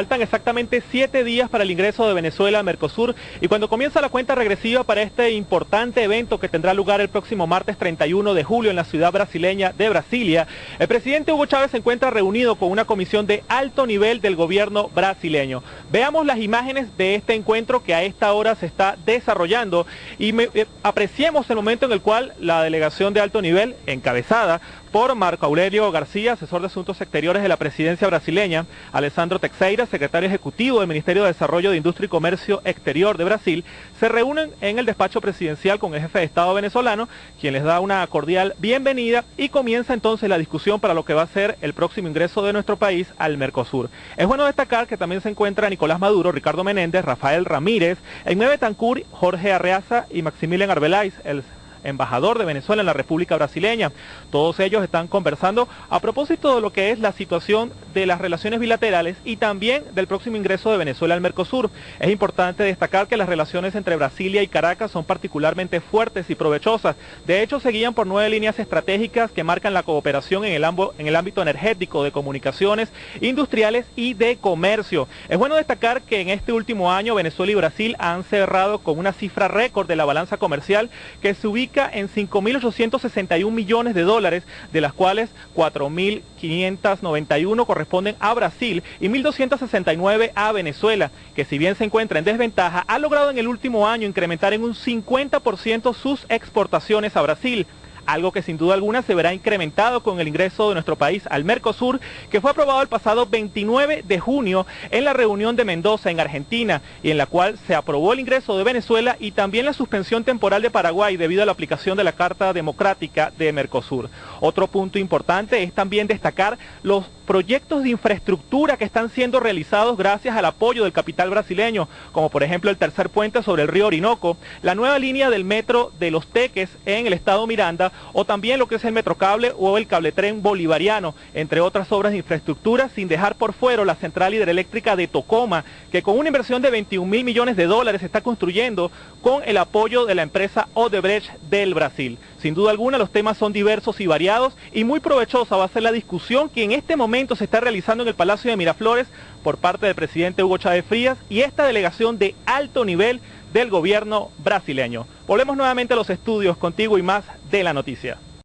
Faltan exactamente siete días para el ingreso de Venezuela a Mercosur y cuando comienza la cuenta regresiva para este importante evento que tendrá lugar el próximo martes 31 de julio en la ciudad brasileña de Brasilia, el presidente Hugo Chávez se encuentra reunido con una comisión de alto nivel del gobierno brasileño. Veamos las imágenes de este encuentro que a esta hora se está desarrollando y eh, apreciemos el momento en el cual la delegación de alto nivel, encabezada por Marco Aurelio García, asesor de Asuntos Exteriores de la presidencia brasileña, Alessandro Teixeira, secretario ejecutivo del Ministerio de Desarrollo de Industria y Comercio Exterior de Brasil, se reúnen en el despacho presidencial con el jefe de Estado venezolano, quien les da una cordial bienvenida y comienza entonces la discusión para lo que va a ser el próximo ingreso de nuestro país al Mercosur. Es bueno destacar que también se encuentra Nicolás Maduro, Ricardo Menéndez, Rafael Ramírez, Enmebe Tancur, Jorge Arreaza y Maximilian Arbeláez, el embajador de Venezuela en la República Brasileña. Todos ellos están conversando a propósito de lo que es la situación de las relaciones bilaterales y también del próximo ingreso de Venezuela al Mercosur. Es importante destacar que las relaciones entre Brasilia y Caracas son particularmente fuertes y provechosas. De hecho, se guían por nueve líneas estratégicas que marcan la cooperación en el, en el ámbito energético, de comunicaciones, industriales y de comercio. Es bueno destacar que en este último año Venezuela y Brasil han cerrado con una cifra récord de la balanza comercial que se ubica en 5.861 millones de dólares, de las cuales 4.591 corresponden a Brasil y 1.269 a Venezuela, que si bien se encuentra en desventaja, ha logrado en el último año incrementar en un 50% sus exportaciones a Brasil algo que sin duda alguna se verá incrementado con el ingreso de nuestro país al Mercosur, que fue aprobado el pasado 29 de junio en la reunión de Mendoza en Argentina y en la cual se aprobó el ingreso de Venezuela y también la suspensión temporal de Paraguay debido a la aplicación de la Carta Democrática de Mercosur. Otro punto importante es también destacar los proyectos de infraestructura que están siendo realizados gracias al apoyo del capital brasileño, como por ejemplo el tercer puente sobre el río Orinoco, la nueva línea del metro de Los Teques en el estado Miranda, o también lo que es el metrocable o el cabletren bolivariano, entre otras obras de infraestructura, sin dejar por fuera la central hidroeléctrica de Tocoma, que con una inversión de 21 mil millones de dólares se está construyendo con el apoyo de la empresa Odebrecht del Brasil. Sin duda alguna los temas son diversos y variados y muy provechosa va a ser la discusión que en este se está realizando en el Palacio de Miraflores por parte del presidente Hugo Chávez Frías y esta delegación de alto nivel del gobierno brasileño. Volvemos nuevamente a los estudios contigo y más de la noticia.